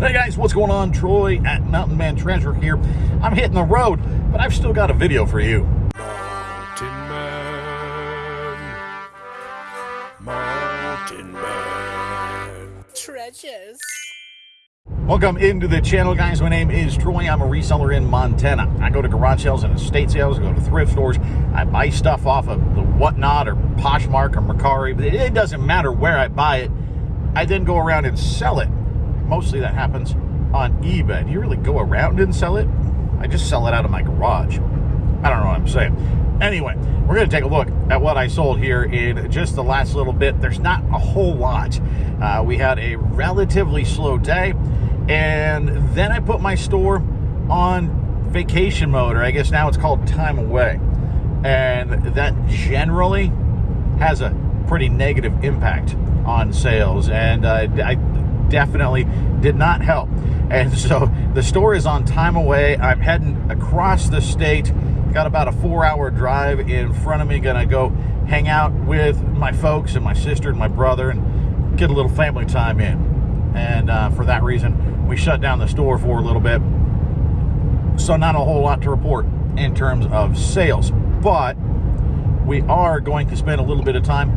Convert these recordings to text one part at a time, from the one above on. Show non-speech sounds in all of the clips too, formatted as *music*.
Hey guys, what's going on? Troy at Mountain Man Treasure here. I'm hitting the road, but I've still got a video for you. Mountain Man. Mountain Man. treasures. Welcome into the channel, guys. My name is Troy. I'm a reseller in Montana. I go to garage sales and estate sales. I go to thrift stores. I buy stuff off of the Whatnot or Poshmark or Mercari. But it doesn't matter where I buy it. I then go around and sell it. Mostly that happens on eBay. Do you really go around and sell it? I just sell it out of my garage. I don't know what I'm saying. Anyway, we're going to take a look at what I sold here in just the last little bit. There's not a whole lot. Uh, we had a relatively slow day, and then I put my store on vacation mode, or I guess now it's called time away. And that generally has a pretty negative impact on sales, and uh, I definitely did not help. And so the store is on time away. I'm heading across the state. Got about a four hour drive in front of me. Gonna go hang out with my folks and my sister and my brother and get a little family time in. And uh, for that reason, we shut down the store for a little bit. So not a whole lot to report in terms of sales, but we are going to spend a little bit of time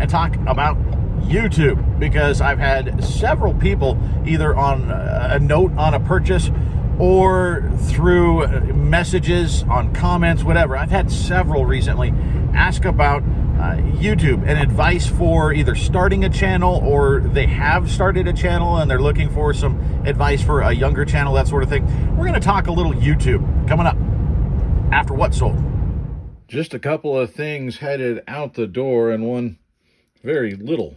and talk about YouTube because I've had several people either on a note on a purchase or through messages on comments, whatever. I've had several recently ask about uh, YouTube and advice for either starting a channel or they have started a channel and they're looking for some advice for a younger channel, that sort of thing. We're going to talk a little YouTube coming up after what sold. Just a couple of things headed out the door and one very little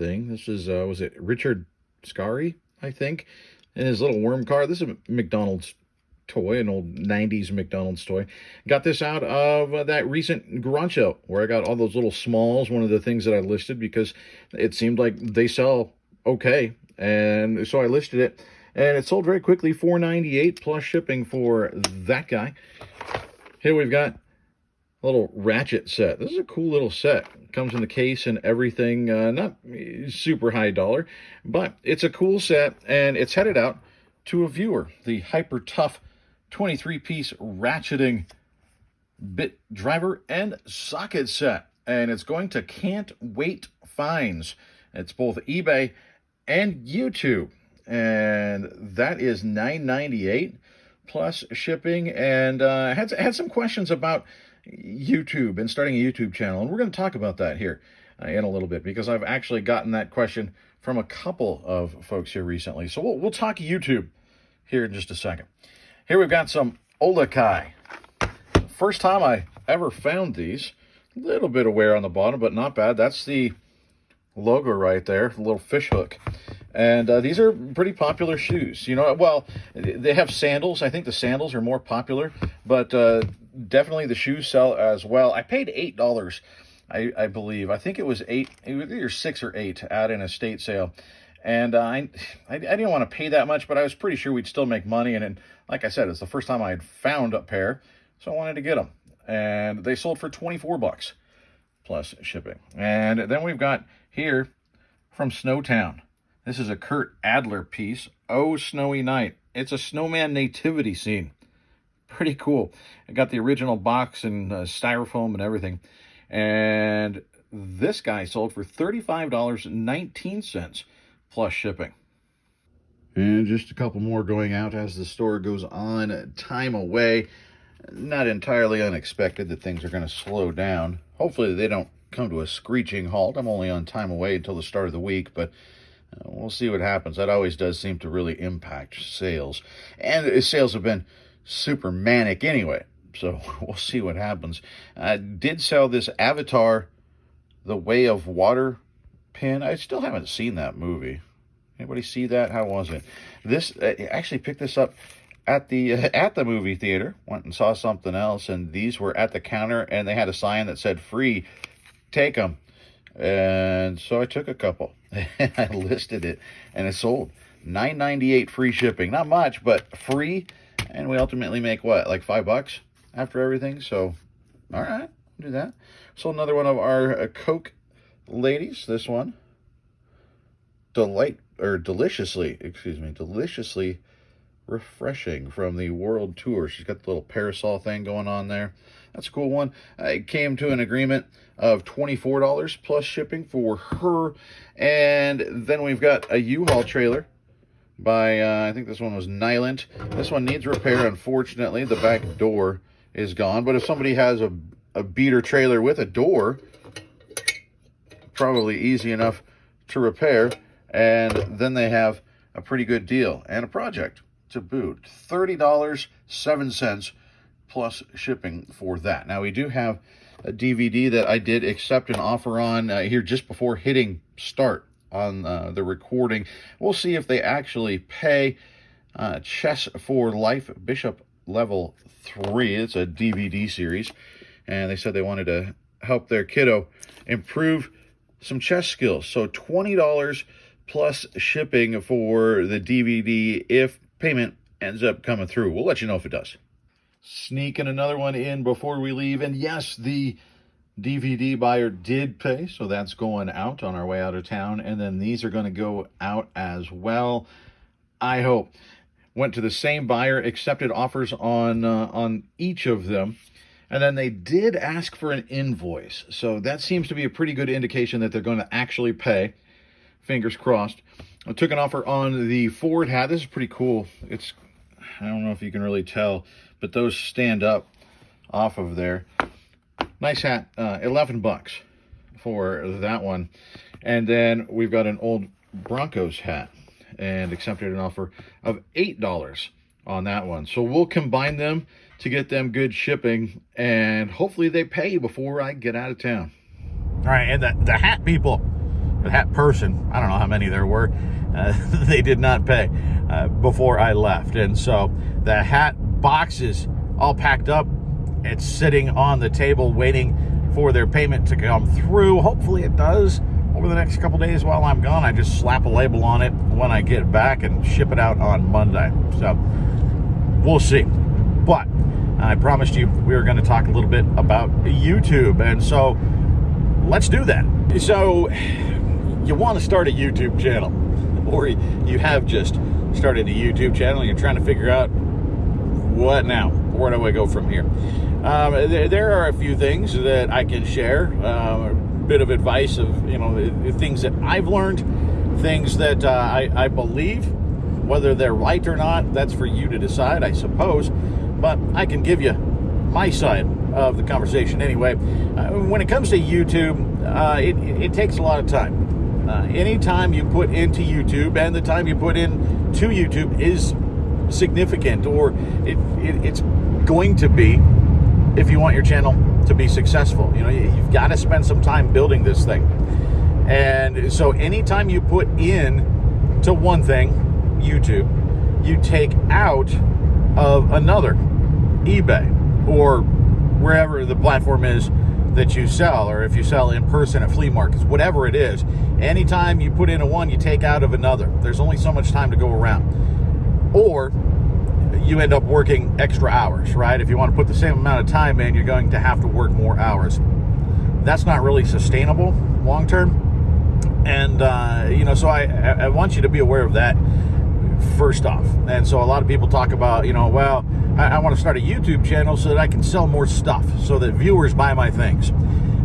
thing. This is, uh, was it Richard Scarry, I think, in his little worm car. This is a McDonald's toy, an old 90s McDonald's toy. Got this out of uh, that recent garage sale where I got all those little smalls, one of the things that I listed because it seemed like they sell okay. And so I listed it and it sold very quickly, 498 plus shipping for that guy. Here we've got little ratchet set. This is a cool little set comes in the case and everything. Uh, not super high dollar, but it's a cool set and it's headed out to a viewer. The Hyper Tough 23-piece ratcheting bit driver and socket set. And it's going to Can't Wait Finds. It's both eBay and YouTube. And that is $9.98 plus shipping. And uh, I had, had some questions about YouTube and starting a YouTube channel. And we're going to talk about that here uh, in a little bit because I've actually gotten that question from a couple of folks here recently. So we'll, we'll talk YouTube here in just a second. Here we've got some OluKai. First time I ever found these. A little bit of wear on the bottom, but not bad. That's the logo right there, the little fish hook. And uh, these are pretty popular shoes. You know, well, they have sandals. I think the sandals are more popular, but uh, definitely the shoes sell as well. I paid eight dollars, I, I believe. I think it was eight, it was either six or eight at an estate sale. And uh, I, I, didn't want to pay that much, but I was pretty sure we'd still make money. And, and like I said, it's the first time I had found a pair, so I wanted to get them. And they sold for 24 bucks plus shipping. And then we've got here from Snowtown. This is a Kurt Adler piece. Oh, Snowy Night. It's a snowman nativity scene pretty cool. I got the original box and uh, styrofoam and everything. And this guy sold for $35.19 plus shipping. And just a couple more going out as the store goes on time away. Not entirely unexpected that things are going to slow down. Hopefully they don't come to a screeching halt. I'm only on time away until the start of the week, but we'll see what happens. That always does seem to really impact sales. And sales have been super manic anyway. So *laughs* we'll see what happens. I did sell this Avatar, The Way of Water pin. I still haven't seen that movie. Anybody see that? How was it? This I actually picked this up at the uh, *laughs* at the movie theater. Went and saw something else, and these were at the counter, and they had a sign that said "free." Take them, and so I took a couple. *laughs* I listed it, and it sold. Nine ninety eight free shipping. Not much, but free and we ultimately make what, like five bucks after everything? So, all right, do that. So another one of our uh, Coke ladies, this one. Delight or deliciously, excuse me, deliciously refreshing from the world tour. She's got the little parasol thing going on there. That's a cool one. I came to an agreement of $24 plus shipping for her. And then we've got a U-Haul trailer by, uh, I think this one was Nylint. This one needs repair, unfortunately. The back door is gone. But if somebody has a, a beater trailer with a door, probably easy enough to repair. And then they have a pretty good deal and a project to boot. $30.07 plus shipping for that. Now, we do have a DVD that I did accept an offer on uh, here just before hitting start on uh, the recording. We'll see if they actually pay uh, Chess for Life Bishop Level 3. It's a DVD series, and they said they wanted to help their kiddo improve some chess skills. So $20 plus shipping for the DVD if payment ends up coming through. We'll let you know if it does. Sneaking another one in before we leave. And yes, the DVD buyer did pay, so that's going out on our way out of town. And then these are going to go out as well. I hope. Went to the same buyer, accepted offers on uh, on each of them. And then they did ask for an invoice. So that seems to be a pretty good indication that they're going to actually pay. Fingers crossed. I took an offer on the Ford hat. This is pretty cool. It's, I don't know if you can really tell, but those stand up off of there. Nice hat, uh, 11 bucks for that one. And then we've got an old Broncos hat and accepted an offer of $8 on that one. So we'll combine them to get them good shipping and hopefully they pay before I get out of town. All right, and the, the hat people, the hat person, I don't know how many there were, uh, *laughs* they did not pay uh, before I left. And so the hat boxes all packed up, it's sitting on the table waiting for their payment to come through. Hopefully it does over the next couple days while I'm gone. I just slap a label on it when I get back and ship it out on Monday. So we'll see. But I promised you we were going to talk a little bit about YouTube. And so let's do that. So you want to start a YouTube channel or you have just started a YouTube channel and you're trying to figure out what now? Where do I go from here? Um, there, there, are a few things that I can share. Uh, a bit of advice of, you know, things that I've learned, things that uh, I, I believe, whether they're right or not, that's for you to decide, I suppose but I can give you my side of the conversation anyway. Uh, when it comes to YouTube, uh, it, it, takes a lot of time. Uh, any time you put into YouTube and the time you put in to YouTube is significant, or it, it, it's going to be if you want your channel to be successful. You know, you've got to spend some time building this thing. And so anytime you put in to one thing, YouTube, you take out of another eBay or wherever the platform is that you sell, or if you sell in person at flea markets, whatever it is, anytime you put in a one, you take out of another. There's only so much time to go around. Or you end up working extra hours, right? If you want to put the same amount of time in, you're going to have to work more hours. That's not really sustainable long term. And, uh, you know, so I, I want you to be aware of that first off. And so a lot of people talk about, you know, well, I, I want to start a YouTube channel so that I can sell more stuff, so that viewers buy my things.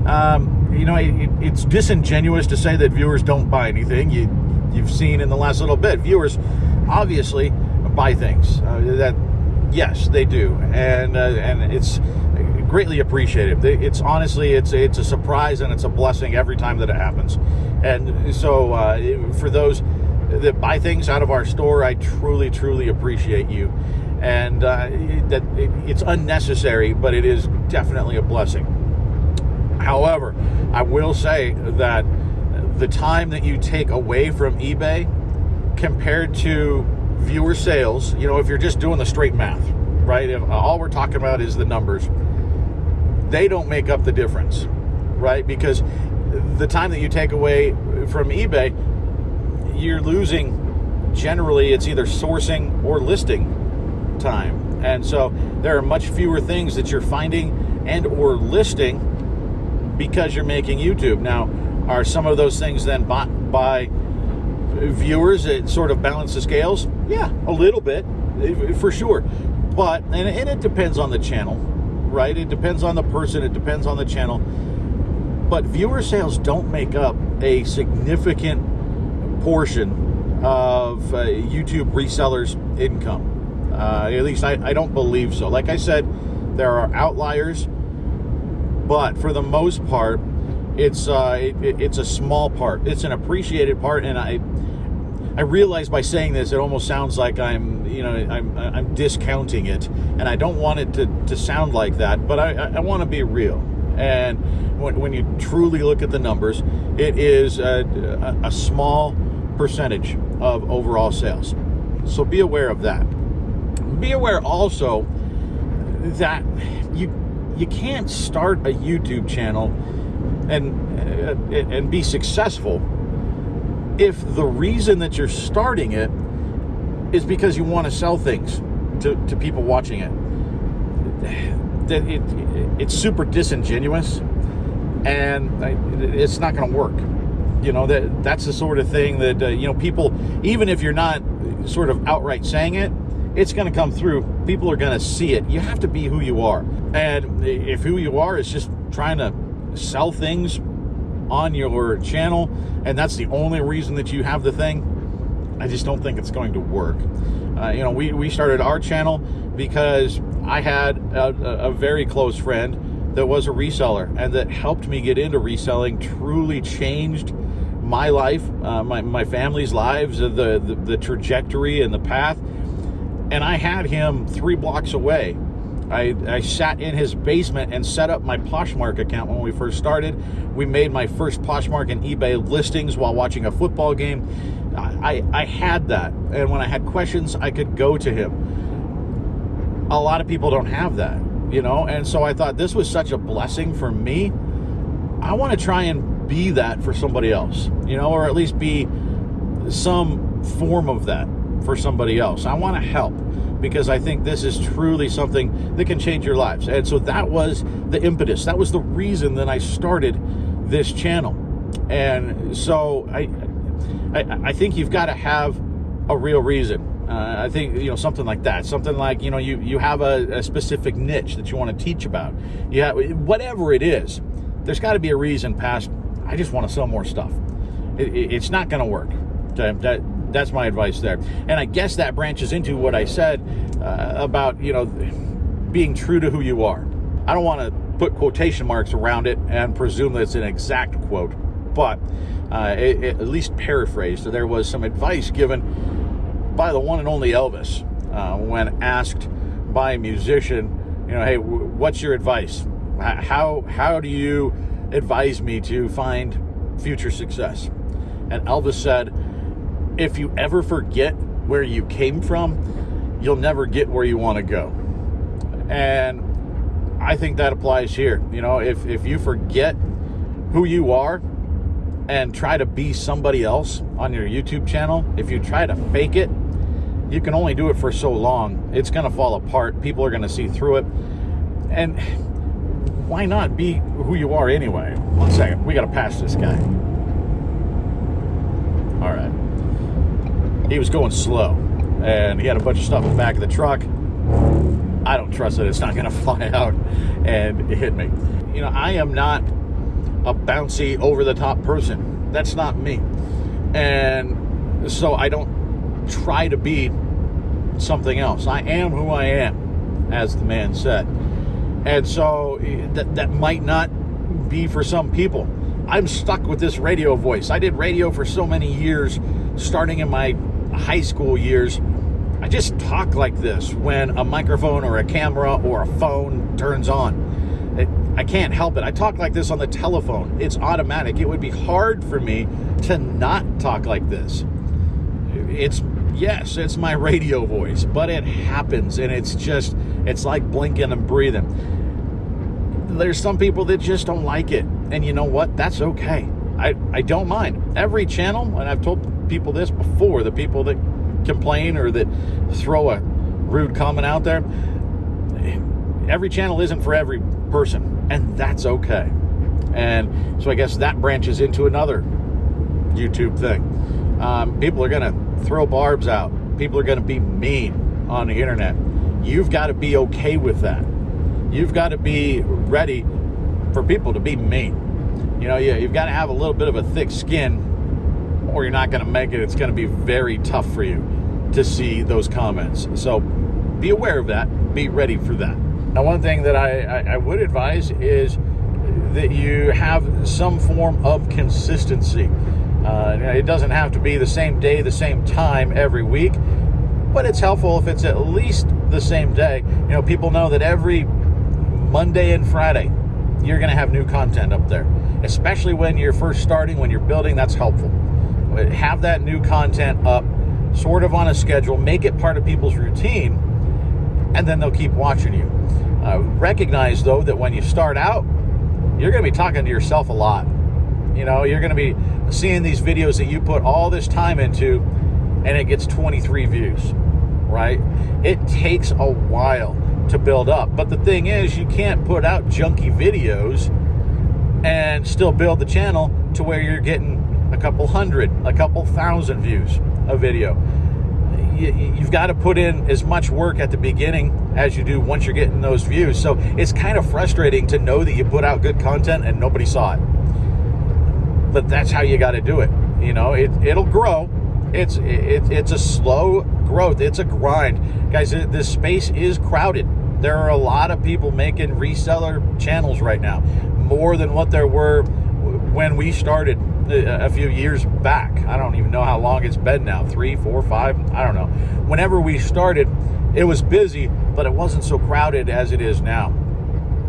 Um, you know, it, it's disingenuous to say that viewers don't buy anything. You, you've seen in the last little bit, viewers obviously buy things. Uh, that yes, they do, and uh, and it's greatly appreciated. It's honestly, it's it's a surprise and it's a blessing every time that it happens. And so, uh, for those that buy things out of our store, I truly, truly appreciate you and uh, that it, it's unnecessary, but it is definitely a blessing. However, I will say that the time that you take away from eBay compared to viewer sales, you know, if you're just doing the straight math, right? If uh, all we're talking about is the numbers, they don't make up the difference, right? Because the time that you take away from eBay, you're losing generally it's either sourcing or listing time. And so there are much fewer things that you're finding and or listing because you're making YouTube. Now, are some of those things then bought by viewers, it sort of balances the scales. Yeah, a little bit, for sure. But and, and it depends on the channel, right? It depends on the person. It depends on the channel. But viewer sales don't make up a significant portion of uh, YouTube resellers' income. Uh, at least I, I don't believe so. Like I said, there are outliers, but for the most part, it's uh, it, it's a small part. It's an appreciated part, and I I realize by saying this, it almost sounds like I'm you know I'm I'm discounting it, and I don't want it to to sound like that. But I I want to be real, and when when you truly look at the numbers, it is a, a, a small percentage of overall sales. So be aware of that. Be aware also that you you can't start a YouTube channel and and be successful if the reason that you're starting it is because you want to sell things to, to people watching it. That it, it, it's super disingenuous and it's not going to work. You know that that's the sort of thing that uh, you know people even if you're not sort of outright saying it, it's going to come through. People are going to see it. You have to be who you are. And if who you are is just trying to sell things on your channel and that's the only reason that you have the thing, I just don't think it's going to work. Uh, you know, we, we started our channel because I had a, a very close friend that was a reseller and that helped me get into reselling, truly changed my life, uh, my, my family's lives, the, the, the trajectory and the path. And I had him three blocks away I, I sat in his basement and set up my Poshmark account when we first started. We made my first Poshmark and eBay listings while watching a football game. I, I had that. And when I had questions, I could go to him. A lot of people don't have that, you know? And so I thought this was such a blessing for me. I want to try and be that for somebody else, you know, or at least be some form of that for somebody else. I want to help because I think this is truly something that can change your lives. And so that was the impetus. That was the reason that I started this channel. And so I, I, I think you've got to have a real reason. Uh, I think you know something like that, something like you know you you have a, a specific niche that you want to teach about. Yeah, whatever it is, there's got to be a reason past. I just want to sell more stuff. It, it, it's not going to work. That that's my advice there. And I guess that branches into what I said uh, about, you know, being true to who you are. I don't want to put quotation marks around it and presume that it's an exact quote, but uh, it, it, at least paraphrased. So there was some advice given by the one and only Elvis uh, when asked by a musician, you know, hey, what's your advice? How how do you advise me to find future success? And Elvis said, if you ever forget where you came from, you'll never get where you want to go. And I think that applies here. You know, if, if you forget who you are and try to be somebody else on your YouTube channel, if you try to fake it, you can only do it for so long. It's going to fall apart. People are going to see through it. And why not be who you are anyway? One second. We got to pass this guy. All right he was going slow and he had a bunch of stuff in the back of the truck. I don't trust it. it's not going *laughs* to fly out and hit me. You know, I am not a bouncy, over the top person. That's not me. And so I don't try to be something else. I am who I am, as the man said. And so eh, that, that might not be for some people. I'm stuck with this radio voice. I did radio for so many years, starting in my high school years, I just talk like this when a microphone or a camera or a phone turns on. It, I can't help it. I talk like this on the telephone. It's automatic. It would be hard for me to not talk like this. It's, yes, it's my radio voice, but it happens and it's just, it's like blinking and breathing. There's some people that just don't like it. And you know what? That's okay. I, I don't mind. Every channel, and I've told people this before, the people that complain or that throw a rude comment out there. Every channel isn't for every person, and that's okay. And so I guess that branches into another YouTube thing. Um, people are going to throw barbs out. People are going to be mean on the internet. You've got to be okay with that. You've got to be ready for people to be mean. You know, you, you've got to have a little bit of a thick skin, or you're not going to make it. It's going to be very tough for you to see those comments. So be aware of that. Be ready for that. Now, one thing that I, I, I would advise is that you have some form of consistency. Uh, it doesn't have to be the same day, the same time every week, but it's helpful if it's at least the same day. You know, people know that every Monday and Friday you're going to have new content up there, especially when you're first starting, when you're building. That's helpful. Have that new content up sort of on a schedule, make it part of people's routine, and then they'll keep watching you. Uh, recognize, though, that when you start out, you're going to be talking to yourself a lot. You know, you're going to be seeing these videos that you put all this time into, and it gets 23 views, right? It takes a while to build up. But the thing is, you can't put out junky videos and still build the channel to where you're getting a couple hundred, a couple thousand views a video. You, you've got to put in as much work at the beginning as you do once you're getting those views. So it's kind of frustrating to know that you put out good content and nobody saw it. But that's how you got to do it. You know, it, it'll grow. It's it, it's a slow growth. It's a grind, guys. This space is crowded. There are a lot of people making reseller channels right now, more than what there were when we started a few years back. I don't even know how long it's been now three, four, five. I don't know. Whenever we started, it was busy, but it wasn't so crowded as it is now.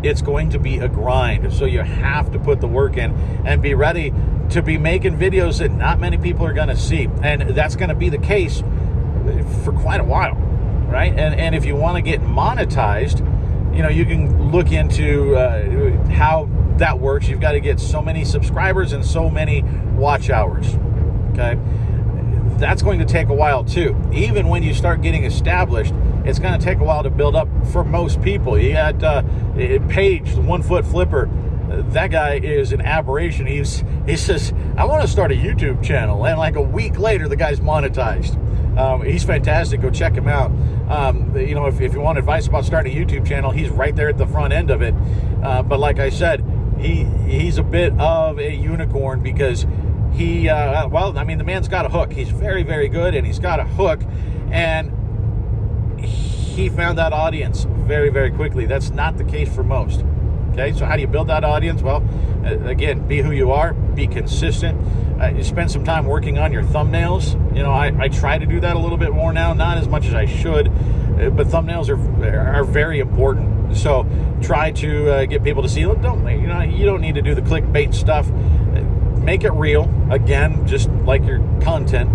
It's going to be a grind. So you have to put the work in and be ready to be making videos that not many people are going to see. And that's going to be the case for quite a while, right? And, and if you want to get monetized, you know, you can look into uh, how that works. You've got to get so many subscribers and so many watch hours. Okay. That's going to take a while too. Even when you start getting established, it's going to take a while to build up for most people. You got uh, Page, the one foot flipper. That guy is an aberration. He's he says, I want to start a YouTube channel, and like a week later, the guy's monetized. Um, he's fantastic. Go check him out. Um, you know, if, if you want advice about starting a YouTube channel, he's right there at the front end of it. Uh, but like I said, he he's a bit of a unicorn because he uh, well, I mean, the man's got a hook. He's very very good, and he's got a hook, and he found that audience very very quickly. That's not the case for most. Okay, so how do you build that audience? Well, uh, again, be who you are, be consistent. Uh, you spend some time working on your thumbnails. You know, I, I try to do that a little bit more now, not as much as I should, uh, but thumbnails are are very important. So try to uh, get people to see. Don't you know? You don't need to do the clickbait stuff. Make it real. Again, just like your content,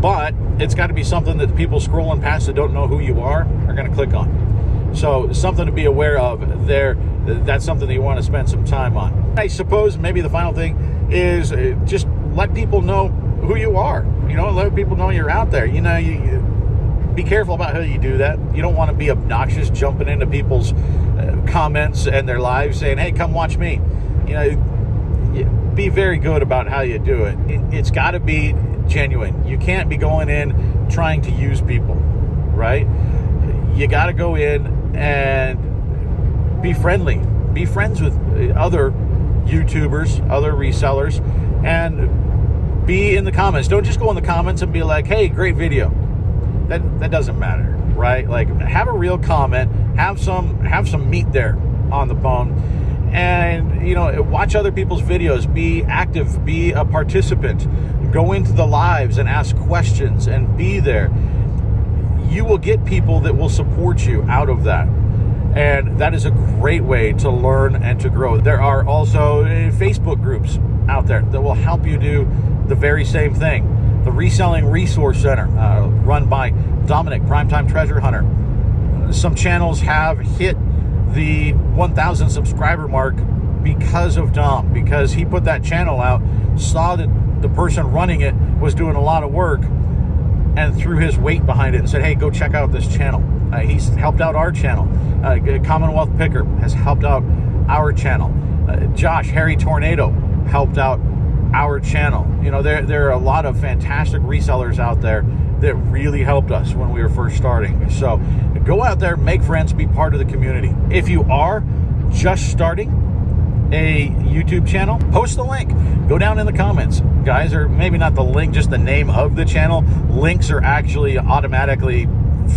but it's got to be something that the people scrolling past that don't know who you are are going to click on. So something to be aware of there. That's something that you want to spend some time on. I suppose maybe the final thing is uh, just let people know who you are. You know, let people know you're out there. You know, you be careful about how you do that. You don't want to be obnoxious, jumping into people's uh, comments and their lives, saying, "Hey, come watch me." You know, be very good about how you do it. it it's got to be genuine. You can't be going in trying to use people, right? You got to go in and be friendly. Be friends with other YouTubers, other resellers, and be in the comments. Don't just go in the comments and be like, "Hey, great video." That that doesn't matter, right? Like have a real comment, have some have some meat there on the bone, and you know watch other people's videos, be active, be a participant, go into the lives and ask questions and be there. You will get people that will support you out of that. And that is a great way to learn and to grow. There are also eh, Facebook groups out there that will help you do the very same thing the Reselling Resource Center, uh, run by Dominic, Primetime Treasure Hunter. Some channels have hit the 1,000 subscriber mark because of Dom, because he put that channel out, saw that the person running it was doing a lot of work, and threw his weight behind it and said, hey, go check out this channel. Uh, he's helped out our channel. Uh, Commonwealth Picker has helped out our channel. Uh, Josh, Hairy Tornado, helped out our channel. You know, there, there are a lot of fantastic resellers out there that really helped us when we were first starting. So go out there, make friends, be part of the community. If you are just starting a YouTube channel, post the link. Go down in the comments, guys, or maybe not the link, just the name of the channel. Links are actually automatically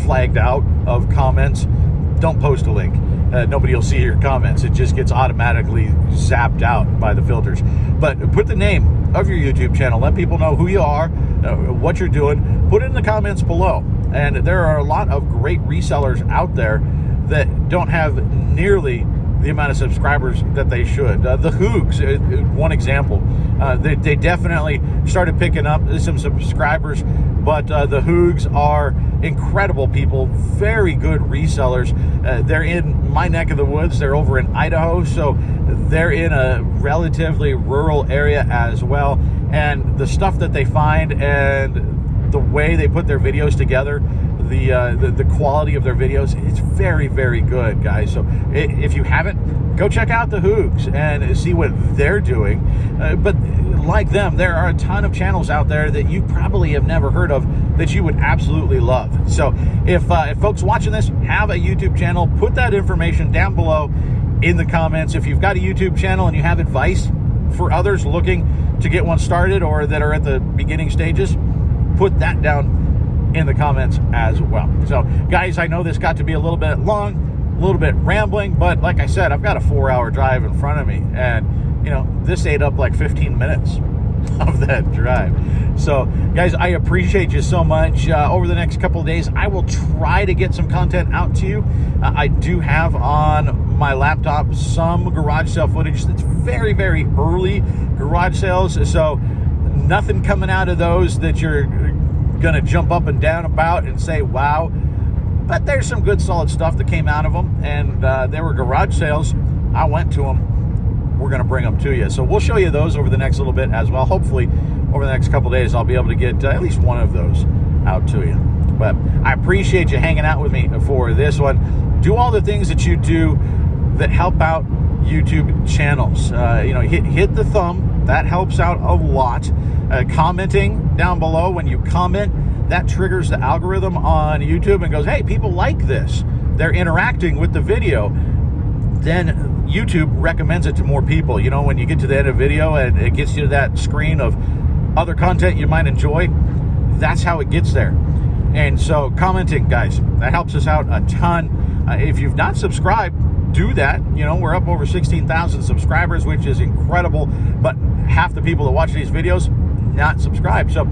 flagged out of comments. Don't post a link. Uh, nobody will see your comments. It just gets automatically zapped out by the filters. But put the name of your YouTube channel. Let people know who you are, uh, what you're doing. Put it in the comments below. And there are a lot of great resellers out there that don't have nearly the amount of subscribers that they should. Uh, the Hoogs, uh, one example, uh, they, they, definitely started picking up some subscribers, but uh, the Hoogs are incredible people, very good resellers. Uh, they're in my neck of the woods. They're over in Idaho, so they're in a relatively rural area as well. And the stuff that they find and the way they put their videos together the, uh, the, the quality of their videos. It's very, very good, guys. So if you haven't, go check out the Hoogs and see what they're doing. Uh, but like them, there are a ton of channels out there that you probably have never heard of that you would absolutely love. So if, uh, if folks watching this have a YouTube channel, put that information down below in the comments. If you've got a YouTube channel and you have advice for others looking to get one started or that are at the beginning stages, put that down in the comments as well. So, guys, I know this got to be a little bit long, a little bit rambling, but like I said, I've got a four hour drive in front of me, and you know, this ate up like 15 minutes *laughs* of that drive. So, guys, I appreciate you so much. Uh, over the next couple days, I will try to get some content out to you. Uh, I do have on my laptop some garage sale footage that's very, very early garage sales. So, nothing coming out of those that you're going to jump up and down about and say, wow. But there's some good solid stuff that came out of them. And uh, there were garage sales. I went to them. We're going to bring them to you. So we'll show you those over the next little bit as well. Hopefully, over the next couple days, I'll be able to get uh, at least one of those out to you. But I appreciate you hanging out with me for this one. Do all the things that you do that help out YouTube channels. Uh, you know, hit hit the thumb. That helps out a lot. Uh, commenting down below when you comment, that triggers the algorithm on YouTube and goes, hey, people like this. They're interacting with the video. Then YouTube recommends it to more people. You know, when you get to the end of video and it gets you to that screen of other content you might enjoy, that's how it gets there. And so commenting, guys, that helps us out a ton. Uh, if you've not subscribed, do that. You know, we're up over 16,000 subscribers, which is incredible. But half the people that watch these videos not subscribed. So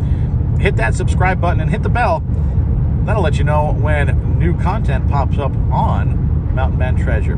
hit that subscribe button and hit the bell. That'll let you know when new content pops up on Mountain Man Treasure.